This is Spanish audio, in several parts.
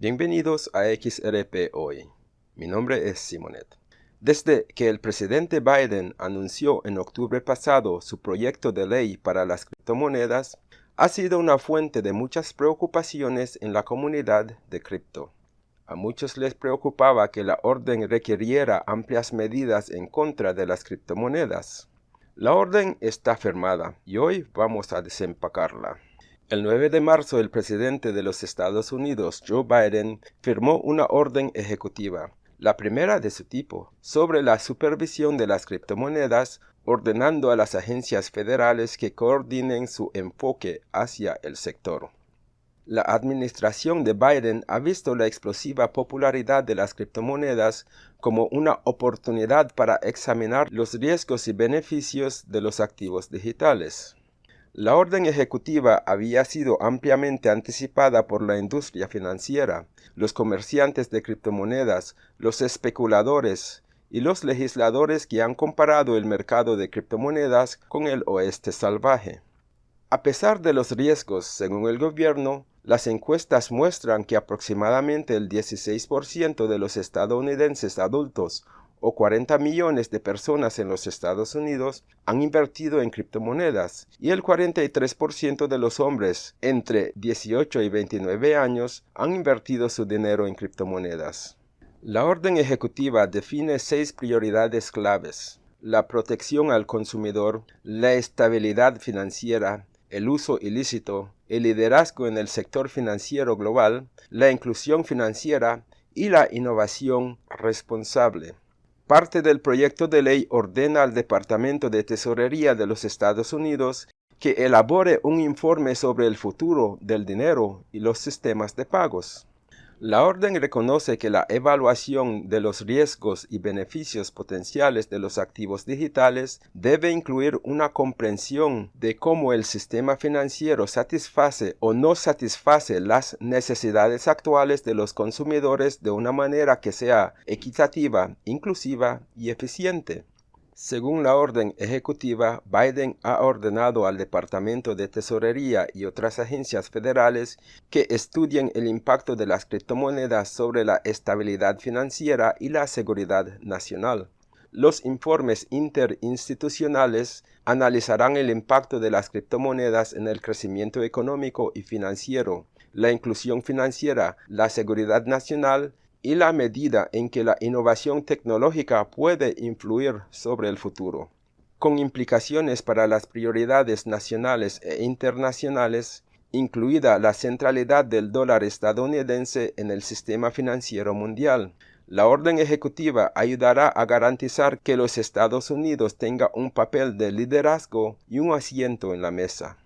Bienvenidos a XRP Hoy. Mi nombre es Simonet. Desde que el presidente Biden anunció en octubre pasado su proyecto de ley para las criptomonedas, ha sido una fuente de muchas preocupaciones en la comunidad de cripto. A muchos les preocupaba que la orden requiriera amplias medidas en contra de las criptomonedas. La orden está firmada y hoy vamos a desempacarla. El 9 de marzo el presidente de los Estados Unidos, Joe Biden, firmó una orden ejecutiva, la primera de su tipo, sobre la supervisión de las criptomonedas, ordenando a las agencias federales que coordinen su enfoque hacia el sector. La administración de Biden ha visto la explosiva popularidad de las criptomonedas como una oportunidad para examinar los riesgos y beneficios de los activos digitales. La orden ejecutiva había sido ampliamente anticipada por la industria financiera, los comerciantes de criptomonedas, los especuladores y los legisladores que han comparado el mercado de criptomonedas con el oeste salvaje. A pesar de los riesgos, según el gobierno, las encuestas muestran que aproximadamente el 16% de los estadounidenses adultos o 40 millones de personas en los Estados Unidos han invertido en criptomonedas y el 43% de los hombres entre 18 y 29 años han invertido su dinero en criptomonedas. La orden ejecutiva define seis prioridades claves. La protección al consumidor, la estabilidad financiera, el uso ilícito, el liderazgo en el sector financiero global, la inclusión financiera y la innovación responsable. Parte del proyecto de ley ordena al Departamento de Tesorería de los Estados Unidos que elabore un informe sobre el futuro del dinero y los sistemas de pagos. La orden reconoce que la evaluación de los riesgos y beneficios potenciales de los activos digitales debe incluir una comprensión de cómo el sistema financiero satisface o no satisface las necesidades actuales de los consumidores de una manera que sea equitativa, inclusiva y eficiente. Según la orden ejecutiva, Biden ha ordenado al Departamento de Tesorería y otras agencias federales que estudien el impacto de las criptomonedas sobre la estabilidad financiera y la seguridad nacional. Los informes interinstitucionales analizarán el impacto de las criptomonedas en el crecimiento económico y financiero, la inclusión financiera, la seguridad nacional y la medida en que la innovación tecnológica puede influir sobre el futuro. Con implicaciones para las prioridades nacionales e internacionales, incluida la centralidad del dólar estadounidense en el sistema financiero mundial. La orden ejecutiva ayudará a garantizar que los Estados Unidos tenga un papel de liderazgo y un asiento en la mesa.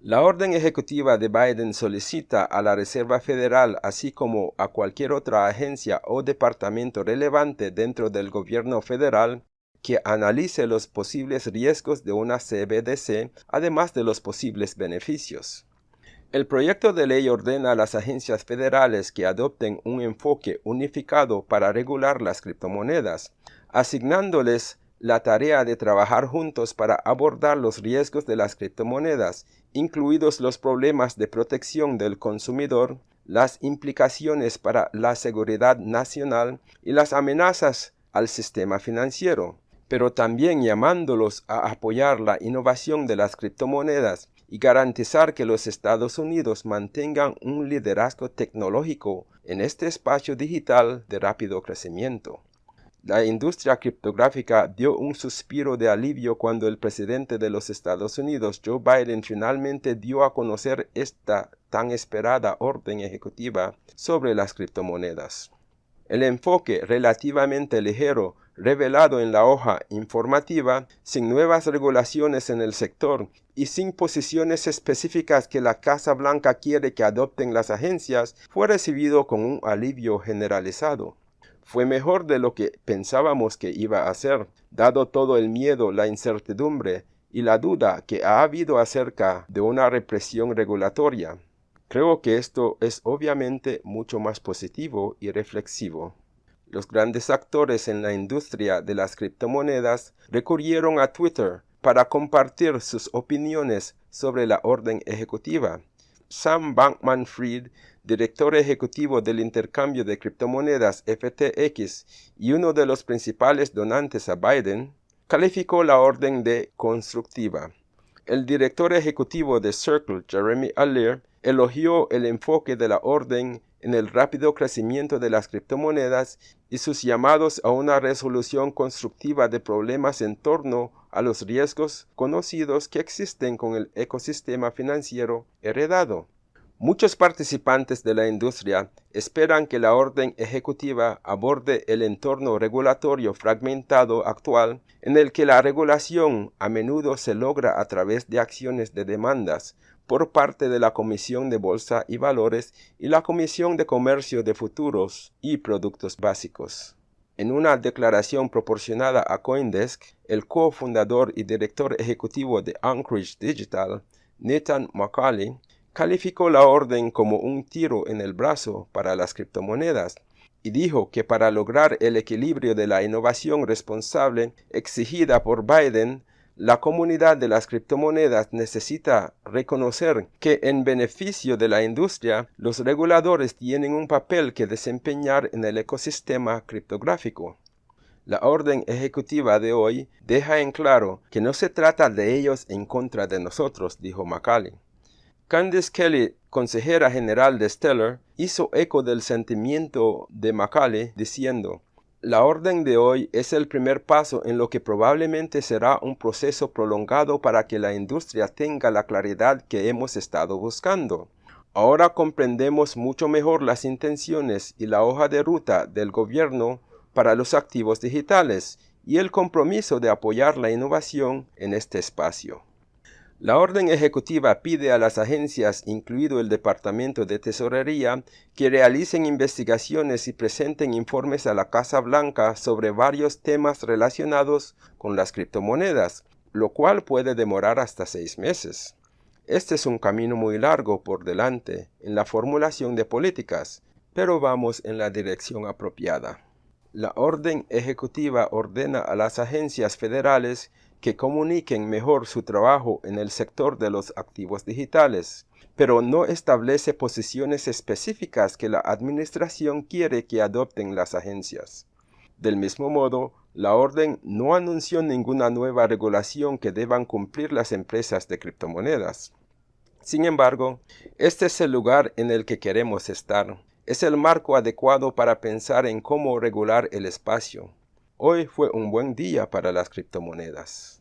La orden ejecutiva de Biden solicita a la Reserva Federal, así como a cualquier otra agencia o departamento relevante dentro del gobierno federal, que analice los posibles riesgos de una CBDC, además de los posibles beneficios. El proyecto de ley ordena a las agencias federales que adopten un enfoque unificado para regular las criptomonedas, asignándoles la tarea de trabajar juntos para abordar los riesgos de las criptomonedas, incluidos los problemas de protección del consumidor, las implicaciones para la seguridad nacional y las amenazas al sistema financiero, pero también llamándolos a apoyar la innovación de las criptomonedas y garantizar que los Estados Unidos mantengan un liderazgo tecnológico en este espacio digital de rápido crecimiento. La industria criptográfica dio un suspiro de alivio cuando el presidente de los Estados Unidos, Joe Biden, finalmente dio a conocer esta tan esperada orden ejecutiva sobre las criptomonedas. El enfoque relativamente ligero revelado en la hoja informativa, sin nuevas regulaciones en el sector y sin posiciones específicas que la Casa Blanca quiere que adopten las agencias, fue recibido con un alivio generalizado fue mejor de lo que pensábamos que iba a ser, dado todo el miedo, la incertidumbre y la duda que ha habido acerca de una represión regulatoria. Creo que esto es obviamente mucho más positivo y reflexivo. Los grandes actores en la industria de las criptomonedas recurrieron a Twitter para compartir sus opiniones sobre la orden ejecutiva Sam Bankman-Fried, director ejecutivo del intercambio de criptomonedas FTX y uno de los principales donantes a Biden, calificó la orden de constructiva. El director ejecutivo de Circle, Jeremy Allaire, elogió el enfoque de la orden en el rápido crecimiento de las criptomonedas y sus llamados a una resolución constructiva de problemas en torno a los riesgos conocidos que existen con el ecosistema financiero heredado. Muchos participantes de la industria esperan que la orden ejecutiva aborde el entorno regulatorio fragmentado actual en el que la regulación a menudo se logra a través de acciones de demandas por parte de la Comisión de Bolsa y Valores y la Comisión de Comercio de Futuros y Productos Básicos. En una declaración proporcionada a Coindesk, el cofundador y director ejecutivo de Anchorage Digital, Nathan McCauley, calificó la orden como un tiro en el brazo para las criptomonedas y dijo que para lograr el equilibrio de la innovación responsable exigida por Biden, la comunidad de las criptomonedas necesita reconocer que en beneficio de la industria, los reguladores tienen un papel que desempeñar en el ecosistema criptográfico. La orden ejecutiva de hoy deja en claro que no se trata de ellos en contra de nosotros, dijo Macaulay. Candice Kelly, consejera general de Stellar, hizo eco del sentimiento de Macaulay diciendo, la orden de hoy es el primer paso en lo que probablemente será un proceso prolongado para que la industria tenga la claridad que hemos estado buscando. Ahora comprendemos mucho mejor las intenciones y la hoja de ruta del gobierno para los activos digitales y el compromiso de apoyar la innovación en este espacio. La orden ejecutiva pide a las agencias, incluido el Departamento de Tesorería, que realicen investigaciones y presenten informes a la Casa Blanca sobre varios temas relacionados con las criptomonedas, lo cual puede demorar hasta seis meses. Este es un camino muy largo por delante en la formulación de políticas, pero vamos en la dirección apropiada. La orden ejecutiva ordena a las agencias federales que comuniquen mejor su trabajo en el sector de los activos digitales, pero no establece posiciones específicas que la Administración quiere que adopten las agencias. Del mismo modo, la orden no anunció ninguna nueva regulación que deban cumplir las empresas de criptomonedas. Sin embargo, este es el lugar en el que queremos estar. Es el marco adecuado para pensar en cómo regular el espacio. Hoy fue un buen día para las criptomonedas.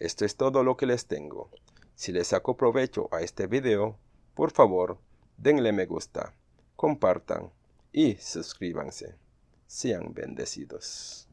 Esto es todo lo que les tengo. Si les saco provecho a este video, por favor, denle me gusta, compartan y suscríbanse. Sean bendecidos.